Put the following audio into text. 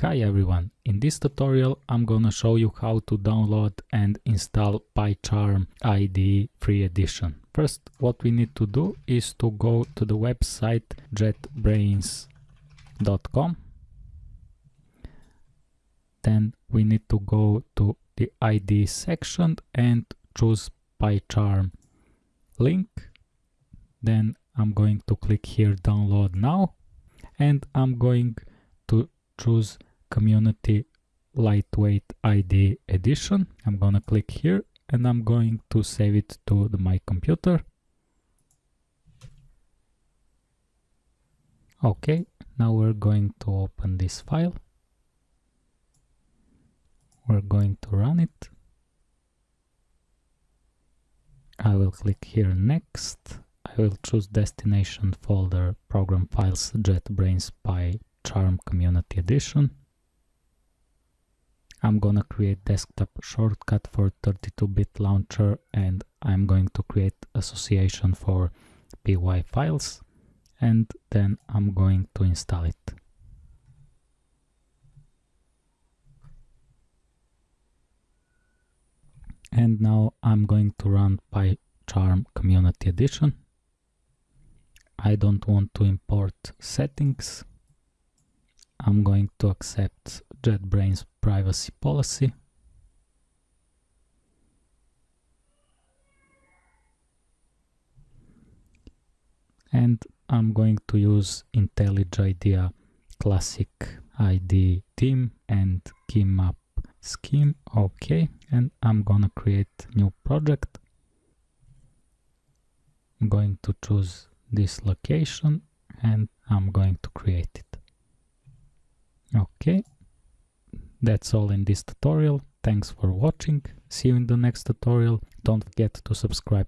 Hi everyone, in this tutorial I'm gonna show you how to download and install PyCharm IDE free edition. First what we need to do is to go to the website jetbrains.com then we need to go to the IDE section and choose PyCharm link. Then I'm going to click here download now and I'm going to choose community lightweight IDE edition. I'm gonna click here and I'm going to save it to the, my computer. Okay, now we're going to open this file. We're going to run it. I will click here next. I will choose destination folder program files JetBrains PyCharm Community Edition. I'm gonna create desktop shortcut for 32-bit launcher and I'm going to create association for py files and then I'm going to install it. And now I'm going to run PyCharm Community Edition. I don't want to import settings. I'm going to accept JetBrains privacy policy. And I'm going to use IntelliJ IDEA Classic ID theme and key map scheme. Okay, and I'm gonna create new project. I'm going to choose this location and I'm going to create it. Okay, that's all in this tutorial. Thanks for watching. See you in the next tutorial. Don't forget to subscribe